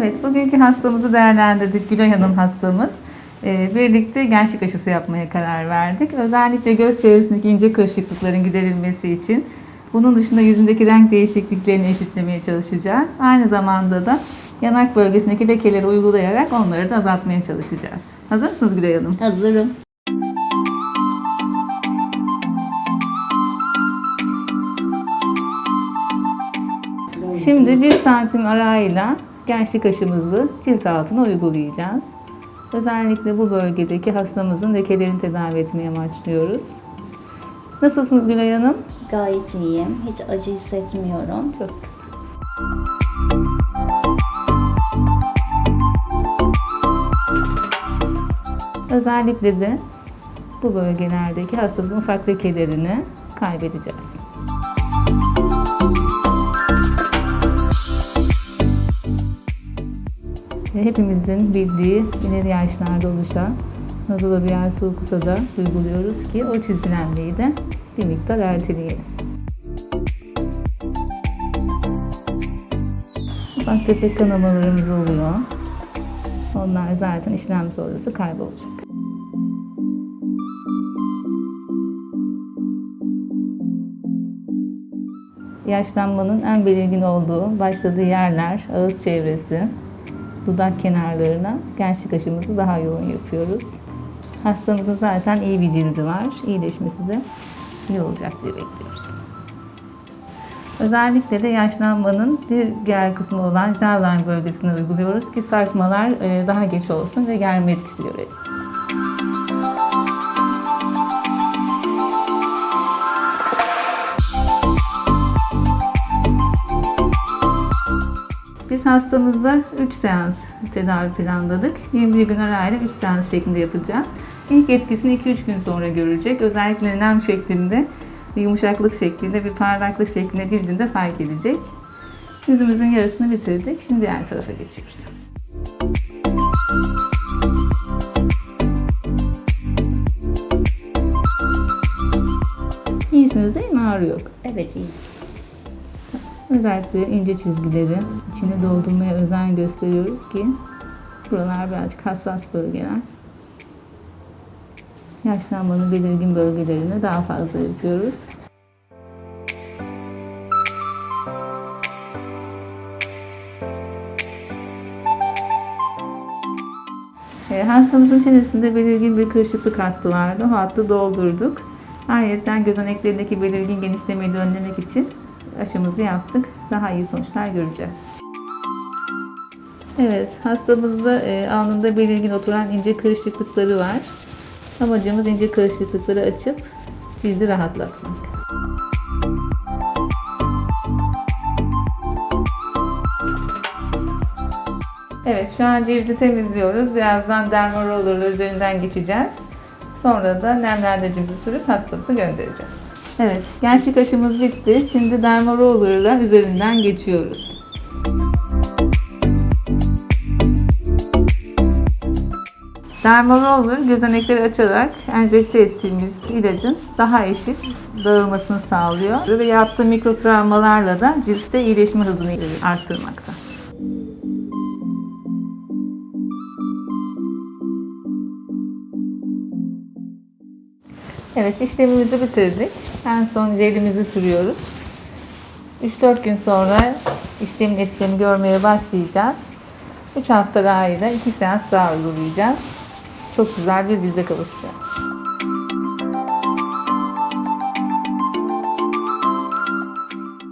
Evet, bugünkü hastamızı değerlendirdik. Gülay Hanım hastamız. Ee, birlikte gençlik aşısı yapmaya karar verdik. Özellikle göz çevresindeki ince kırışıklıkların giderilmesi için bunun dışında yüzündeki renk değişikliklerini eşitlemeye çalışacağız. Aynı zamanda da yanak bölgesindeki lekeleri uygulayarak onları da azaltmaya çalışacağız. Hazır mısınız Gülay Hanım? Hazırım. Şimdi bir santim arayla gençlik aşımızı cilt altına uygulayacağız. Özellikle bu bölgedeki hastamızın lekelerini tedavi etmeye amaçlıyoruz. Nasılsınız Gülay Hanım? Gayet iyiyim. Hiç acı hissetmiyorum. Çok güzel. Özellikle de bu bölgelerdeki hastamızın ufak lekelerini kaybedeceğiz. Hepimizin bildiği ileri yaşlarda oluşan nazolabial sulkusa da uyguluyoruz ki o çizgilenmeyi de bir miktar erteleyelim. Ufak tefek kanamalarımız oluyor. Onlar zaten işlem sonrası kaybolacak. Yaşlanmanın en belirgin olduğu başladığı yerler, ağız çevresi, dudak kenarlarına gençlik aşımızı daha yoğun yapıyoruz. Hastamızın zaten iyi bir cildi var. İyileşmesi de iyi olacak diye bekliyoruz. Özellikle de yaşlanmanın diğer kısmı olan jawline bölgesine uyguluyoruz ki sarkmalar e, daha geç olsun ve germe etkisi görelim. Hastamızda 3 seans tedavi planladık. 21 gün arayla 3 seans şeklinde yapacağız. İlk etkisini 2-3 gün sonra görecek. Özellikle nem şeklinde, bir yumuşaklık şeklinde, bir parlaklık şeklinde cildinde fark edecek. Yüzümüzün yarısını bitirdik. Şimdi diğer tarafa geçiyoruz. İyisiniz değil mi? Ağrı yok. Evet iyi. Özellikle ince çizgileri içine doldurmaya özen gösteriyoruz ki buralar birazcık hassas bölgeler. Yaşlanmanın belirgin bölgelerini daha fazla yapıyoruz. E, hastamızın çenesinde belirgin bir kırışıklık hattı vardı. O hattı doldurduk. Ayrıca gözeneklerindeki belirgin genişlemeyi önlemek için aşımızı yaptık. Daha iyi sonuçlar göreceğiz. Evet, hastamızda e, alnında belirgin oturan ince kırışıklıkları var. Amacımız ince kırışıklıkları açıp cildi rahatlatmak. Evet, şu an cildi temizliyoruz. Birazdan dermarollerler üzerinden geçeceğiz. Sonra da nemlendiricimizi sürüp hastamızı göndereceğiz. Evet, gençlik aşımız bitti. Şimdi dermarollerler üzerinden geçiyoruz. Dermaroller gözenekleri açarak enjekte ettiğimiz ilacın daha eşit dağılmasını sağlıyor ve yaptığı mikro travmalarla da ciltte iyileşme hızını arttırmakta. Evet işlemimizi bitirdik. En son jelimizi sürüyoruz. 3-4 gün sonra işlemin etkilerini görmeye başlayacağız. 3 hafta arayla 2 seans daha uygulayacağız. Çok güzel bir cilde kavuşacağız.